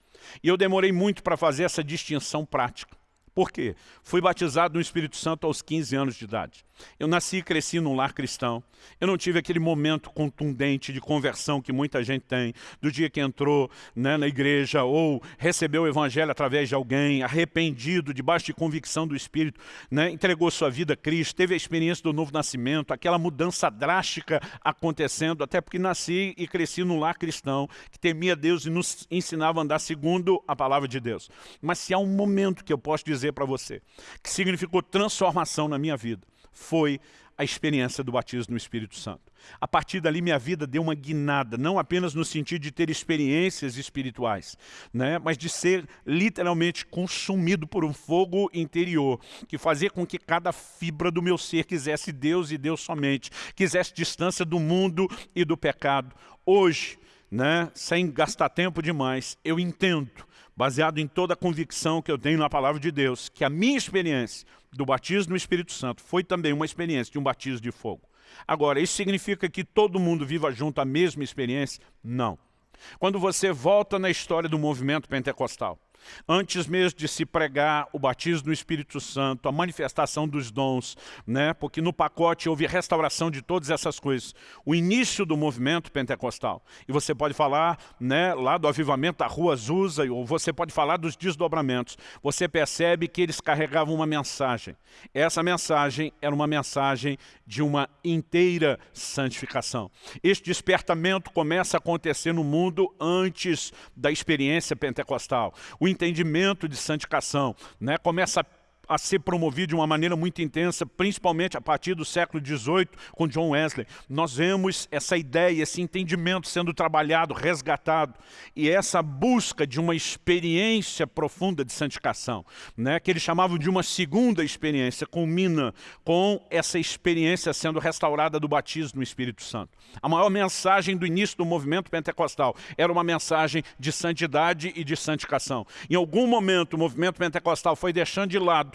E eu demorei muito para fazer essa distinção prática. Por quê? Fui batizado no Espírito Santo aos 15 anos de idade. Eu nasci e cresci num lar cristão. Eu não tive aquele momento contundente de conversão que muita gente tem, do dia que entrou né, na igreja ou recebeu o evangelho através de alguém, arrependido, debaixo de convicção do Espírito, né, entregou sua vida a Cristo, teve a experiência do novo nascimento, aquela mudança drástica acontecendo, até porque nasci e cresci num lar cristão, que temia Deus e nos ensinava a andar segundo a palavra de Deus. Mas se há um momento que eu posso dizer para você, que significou transformação na minha vida, foi a experiência do batismo no Espírito Santo. A partir dali minha vida deu uma guinada, não apenas no sentido de ter experiências espirituais, né, mas de ser literalmente consumido por um fogo interior, que fazia com que cada fibra do meu ser quisesse Deus e Deus somente, quisesse distância do mundo e do pecado. Hoje, né, sem gastar tempo demais, eu entendo, baseado em toda a convicção que eu tenho na palavra de Deus, que a minha experiência do batismo no Espírito Santo foi também uma experiência de um batismo de fogo. Agora, isso significa que todo mundo viva junto a mesma experiência? Não. Quando você volta na história do movimento pentecostal, Antes mesmo de se pregar o batismo no Espírito Santo, a manifestação dos dons, né? porque no pacote houve restauração de todas essas coisas. O início do movimento pentecostal. E você pode falar né, lá do avivamento da rua Azusa, ou você pode falar dos desdobramentos. Você percebe que eles carregavam uma mensagem. Essa mensagem era uma mensagem de uma inteira santificação. Este despertamento começa a acontecer no mundo antes da experiência pentecostal. O entendimento de santificação, né? começa a ser promovido de uma maneira muito intensa, principalmente a partir do século XVIII, com John Wesley. Nós vemos essa ideia, esse entendimento sendo trabalhado, resgatado, e essa busca de uma experiência profunda de santificação, né, que eles chamavam de uma segunda experiência, culmina com essa experiência sendo restaurada do batismo no Espírito Santo. A maior mensagem do início do movimento pentecostal era uma mensagem de santidade e de santificação. Em algum momento o movimento pentecostal foi deixando de lado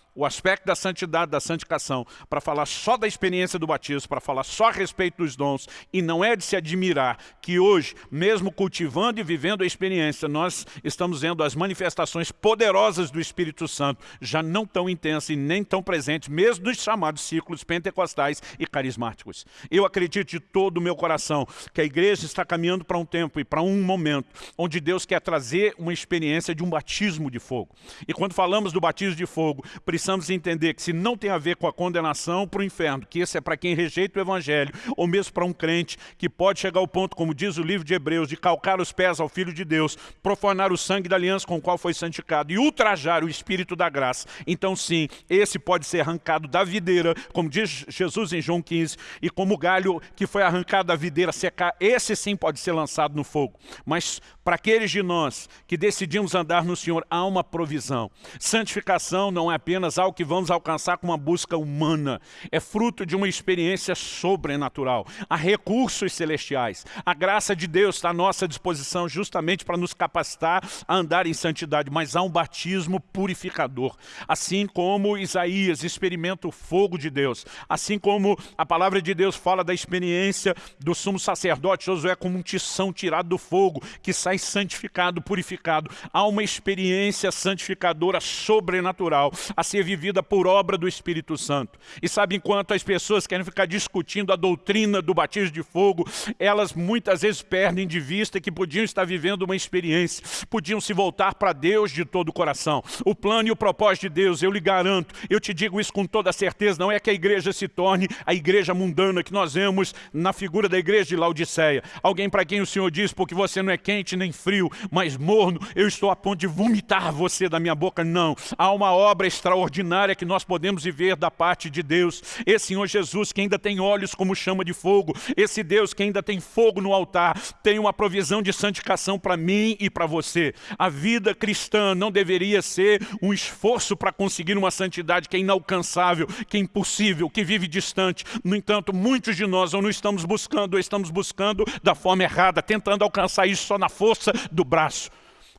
o aspecto da santidade, da santificação, para falar só da experiência do batismo, para falar só a respeito dos dons, e não é de se admirar que hoje, mesmo cultivando e vivendo a experiência, nós estamos vendo as manifestações poderosas do Espírito Santo, já não tão intensas e nem tão presentes, mesmo nos chamados círculos pentecostais e carismáticos. Eu acredito de todo o meu coração que a igreja está caminhando para um tempo e para um momento onde Deus quer trazer uma experiência de um batismo de fogo. E quando falamos do batismo de fogo, precisamos precisamos entender que se não tem a ver com a condenação para o inferno, que esse é para quem rejeita o Evangelho, ou mesmo para um crente que pode chegar ao ponto, como diz o livro de Hebreus, de calcar os pés ao Filho de Deus, profanar o sangue da aliança com o qual foi santificado e ultrajar o Espírito da graça. Então sim, esse pode ser arrancado da videira, como diz Jesus em João 15, e como o galho que foi arrancado da videira secar, esse sim pode ser lançado no fogo. Mas para aqueles de nós que decidimos andar no Senhor, há uma provisão. Santificação não é apenas algo que vamos alcançar com uma busca humana. É fruto de uma experiência sobrenatural. Há recursos celestiais. A graça de Deus está à nossa disposição justamente para nos capacitar a andar em santidade. Mas há um batismo purificador. Assim como Isaías experimenta o fogo de Deus. Assim como a palavra de Deus fala da experiência do sumo sacerdote Josué como um tição tirado do fogo que sai santificado, purificado. Há uma experiência santificadora sobrenatural a ser vivida por obra do Espírito Santo. E sabe, enquanto as pessoas querem ficar discutindo a doutrina do batismo de fogo, elas muitas vezes perdem de vista que podiam estar vivendo uma experiência, podiam se voltar para Deus de todo o coração. O plano e o propósito de Deus, eu lhe garanto, eu te digo isso com toda certeza, não é que a igreja se torne a igreja mundana que nós vemos na figura da igreja de Laodiceia. Alguém para quem o Senhor diz, porque você não é quente nem frio, mas morno, eu estou a ponto de vomitar você da minha boca. Não, há uma obra extraordinária que nós podemos viver da parte de Deus. Esse Senhor Jesus que ainda tem olhos como chama de fogo, esse Deus que ainda tem fogo no altar, tem uma provisão de santificação para mim e para você. A vida cristã não deveria ser um esforço para conseguir uma santidade que é inalcançável, que é impossível, que vive distante. No entanto, muitos de nós ou não estamos buscando, ou estamos buscando da forma errada, tentando alcançar isso só na força do braço.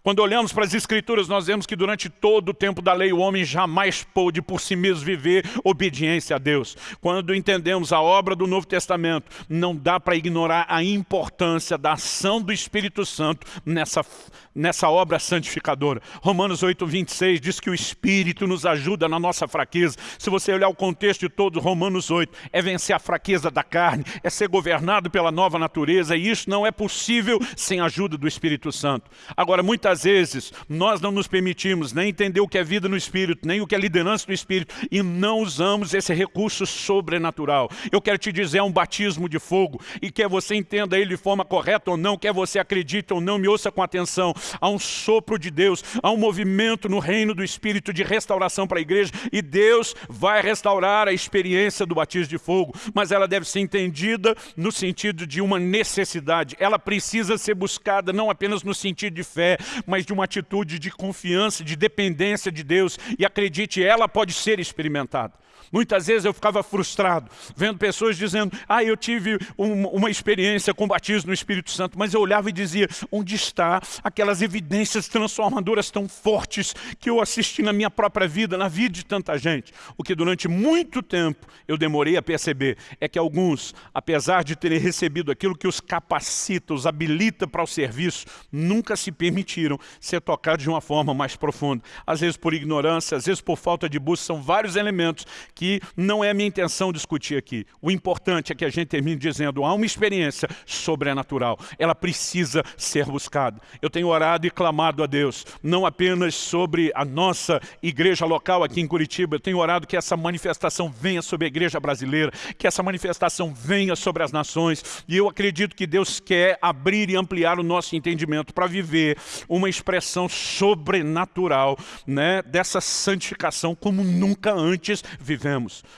Quando olhamos para as Escrituras, nós vemos que durante todo o tempo da lei o homem jamais pôde por si mesmo viver obediência a Deus. Quando entendemos a obra do Novo Testamento, não dá para ignorar a importância da ação do Espírito Santo nessa, nessa obra santificadora. Romanos 8, 26 diz que o Espírito nos ajuda na nossa fraqueza. Se você olhar o contexto de todo Romanos 8, é vencer a fraqueza da carne, é ser governado pela nova natureza, e isso não é possível sem a ajuda do Espírito Santo. Agora, muitas Muitas vezes nós não nos permitimos nem entender o que é vida no Espírito, nem o que é liderança do Espírito, e não usamos esse recurso sobrenatural. Eu quero te dizer, é um batismo de fogo, e quer você entenda ele de forma correta ou não, quer você acredite ou não, me ouça com atenção. Há um sopro de Deus, há um movimento no reino do Espírito de restauração para a igreja, e Deus vai restaurar a experiência do batismo de fogo, mas ela deve ser entendida no sentido de uma necessidade. Ela precisa ser buscada não apenas no sentido de fé, mas de uma atitude de confiança, de dependência de Deus. E acredite, ela pode ser experimentada. Muitas vezes eu ficava frustrado, vendo pessoas dizendo, ah, eu tive um, uma experiência com batismo no Espírito Santo, mas eu olhava e dizia, onde está aquelas evidências transformadoras tão fortes que eu assisti na minha própria vida, na vida de tanta gente? O que durante muito tempo eu demorei a perceber é que alguns, apesar de terem recebido aquilo que os capacita, os habilita para o serviço, nunca se permitiram ser tocados de uma forma mais profunda. Às vezes por ignorância, às vezes por falta de busca, são vários elementos que não é a minha intenção discutir aqui. O importante é que a gente termine dizendo, há uma experiência sobrenatural, ela precisa ser buscada. Eu tenho orado e clamado a Deus, não apenas sobre a nossa igreja local aqui em Curitiba, eu tenho orado que essa manifestação venha sobre a igreja brasileira, que essa manifestação venha sobre as nações, e eu acredito que Deus quer abrir e ampliar o nosso entendimento para viver uma expressão sobrenatural né, dessa santificação como nunca antes vivemos.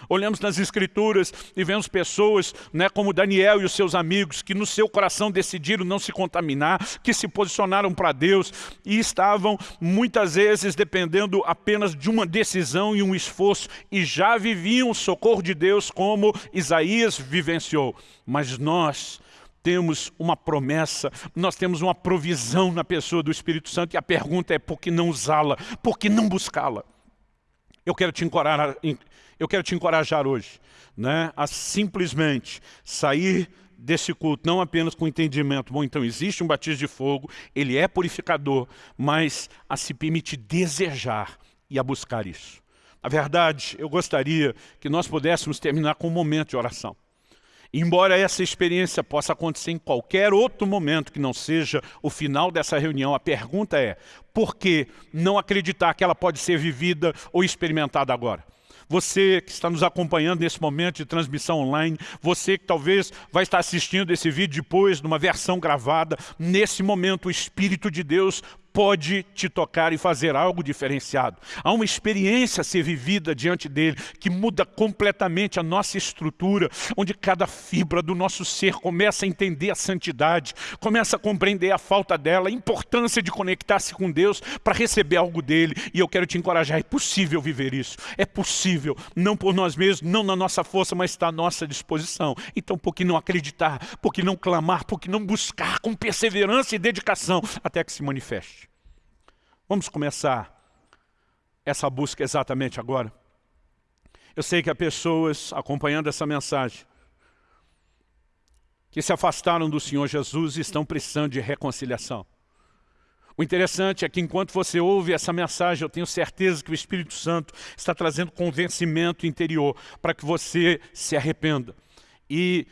Olhamos nas escrituras e vemos pessoas né, como Daniel e os seus amigos que no seu coração decidiram não se contaminar, que se posicionaram para Deus e estavam muitas vezes dependendo apenas de uma decisão e um esforço e já viviam o socorro de Deus como Isaías vivenciou. Mas nós temos uma promessa, nós temos uma provisão na pessoa do Espírito Santo e a pergunta é por que não usá-la, por que não buscá-la? Eu quero te encorajar, eu quero te encorajar hoje né, a simplesmente sair desse culto, não apenas com entendimento, bom, então existe um batismo de fogo, ele é purificador, mas a se permitir desejar e a buscar isso. Na verdade, eu gostaria que nós pudéssemos terminar com um momento de oração. Embora essa experiência possa acontecer em qualquer outro momento que não seja o final dessa reunião, a pergunta é, por que não acreditar que ela pode ser vivida ou experimentada agora? Você que está nos acompanhando nesse momento de transmissão online, você que talvez vai estar assistindo esse vídeo depois, numa versão gravada, nesse momento o Espírito de Deus pode te tocar e fazer algo diferenciado. Há uma experiência a ser vivida diante dele que muda completamente a nossa estrutura, onde cada fibra do nosso ser começa a entender a santidade, começa a compreender a falta dela, a importância de conectar-se com Deus para receber algo dele. E eu quero te encorajar, é possível viver isso. É possível, não por nós mesmos, não na nossa força, mas está à nossa disposição. Então por que não acreditar, por que não clamar, por que não buscar com perseverança e dedicação até que se manifeste? Vamos começar essa busca exatamente agora. Eu sei que há pessoas acompanhando essa mensagem que se afastaram do Senhor Jesus e estão precisando de reconciliação. O interessante é que enquanto você ouve essa mensagem, eu tenho certeza que o Espírito Santo está trazendo convencimento interior para que você se arrependa. E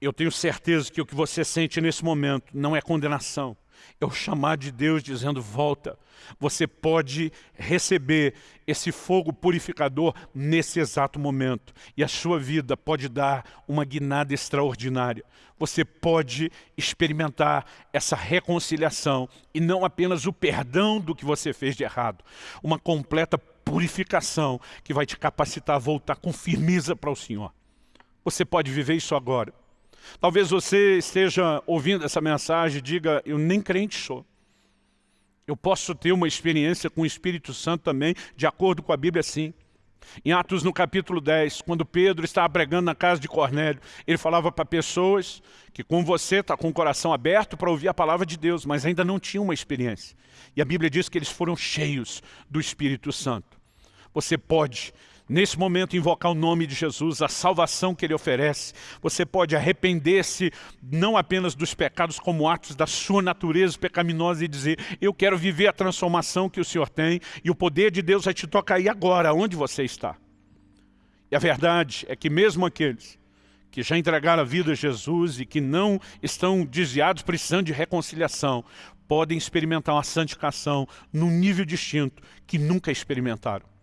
eu tenho certeza que o que você sente nesse momento não é condenação, é o chamar de Deus dizendo, volta. Você pode receber esse fogo purificador nesse exato momento. E a sua vida pode dar uma guinada extraordinária. Você pode experimentar essa reconciliação e não apenas o perdão do que você fez de errado. Uma completa purificação que vai te capacitar a voltar com firmeza para o Senhor. Você pode viver isso agora. Talvez você esteja ouvindo essa mensagem e diga, eu nem crente sou. Eu posso ter uma experiência com o Espírito Santo também, de acordo com a Bíblia, sim. Em Atos, no capítulo 10, quando Pedro estava pregando na casa de Cornélio, ele falava para pessoas que com você está com o coração aberto para ouvir a palavra de Deus, mas ainda não tinham uma experiência. E a Bíblia diz que eles foram cheios do Espírito Santo. Você pode nesse momento invocar o nome de Jesus, a salvação que Ele oferece. Você pode arrepender-se não apenas dos pecados como atos da sua natureza pecaminosa e dizer, eu quero viver a transformação que o Senhor tem e o poder de Deus vai te tocar aí agora, onde você está. E a verdade é que mesmo aqueles que já entregaram a vida a Jesus e que não estão desviados precisando de reconciliação, podem experimentar uma santificação num nível distinto que nunca experimentaram.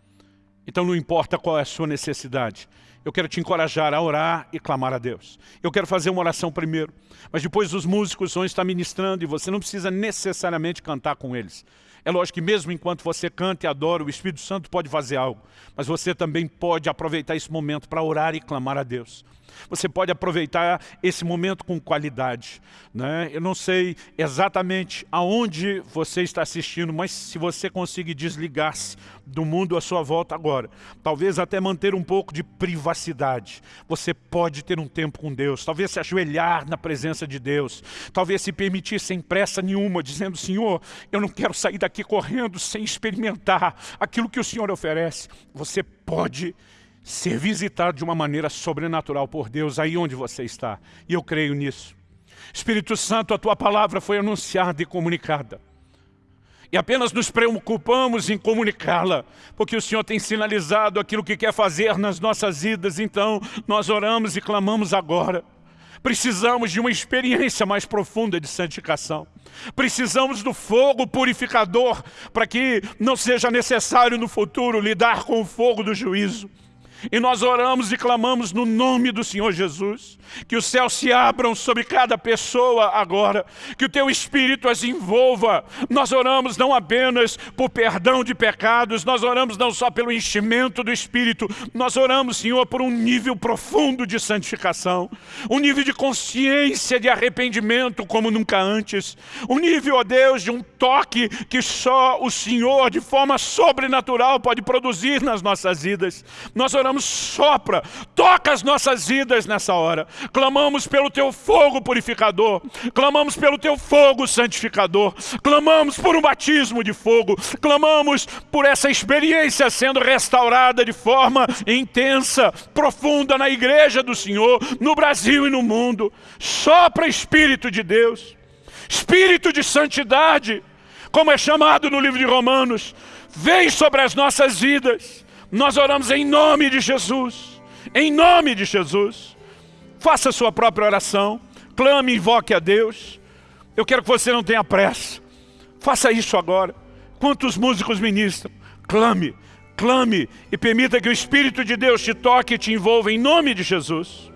Então não importa qual é a sua necessidade. Eu quero te encorajar a orar e clamar a Deus. Eu quero fazer uma oração primeiro, mas depois os músicos vão estar ministrando e você não precisa necessariamente cantar com eles. É lógico que mesmo enquanto você canta e adora, o Espírito Santo pode fazer algo, mas você também pode aproveitar esse momento para orar e clamar a Deus. Você pode aproveitar esse momento com qualidade. Né? Eu não sei exatamente aonde você está assistindo, mas se você conseguir desligar-se do mundo à sua volta agora, talvez até manter um pouco de privacidade, você pode ter um tempo com Deus, talvez se ajoelhar na presença de Deus, talvez se permitir sem pressa nenhuma, dizendo, Senhor, eu não quero sair daqui correndo sem experimentar aquilo que o Senhor oferece. Você pode ser visitado de uma maneira sobrenatural por Deus aí onde você está. E eu creio nisso. Espírito Santo, a Tua palavra foi anunciada e comunicada. E apenas nos preocupamos em comunicá-la, porque o Senhor tem sinalizado aquilo que quer fazer nas nossas vidas, então nós oramos e clamamos agora. Precisamos de uma experiência mais profunda de santificação. Precisamos do fogo purificador para que não seja necessário no futuro lidar com o fogo do juízo. E nós oramos e clamamos no nome do Senhor Jesus, que os céus se abram sobre cada pessoa agora, que o teu Espírito as envolva. Nós oramos não apenas por perdão de pecados, nós oramos não só pelo enchimento do Espírito, nós oramos, Senhor, por um nível profundo de santificação, um nível de consciência, de arrependimento como nunca antes, um nível, ó Deus, de um toque que só o Senhor, de forma sobrenatural, pode produzir nas nossas vidas. Nós oramos clamamos, sopra, toca as nossas vidas nessa hora. Clamamos pelo teu fogo purificador, clamamos pelo teu fogo santificador, clamamos por um batismo de fogo, clamamos por essa experiência sendo restaurada de forma intensa, profunda na igreja do Senhor, no Brasil e no mundo. Sopra Espírito de Deus, Espírito de santidade, como é chamado no livro de Romanos, vem sobre as nossas vidas nós oramos em nome de Jesus. Em nome de Jesus. Faça a sua própria oração. Clame, invoque a Deus. Eu quero que você não tenha pressa. Faça isso agora. Quantos músicos ministram? Clame, clame e permita que o Espírito de Deus te toque e te envolva em nome de Jesus.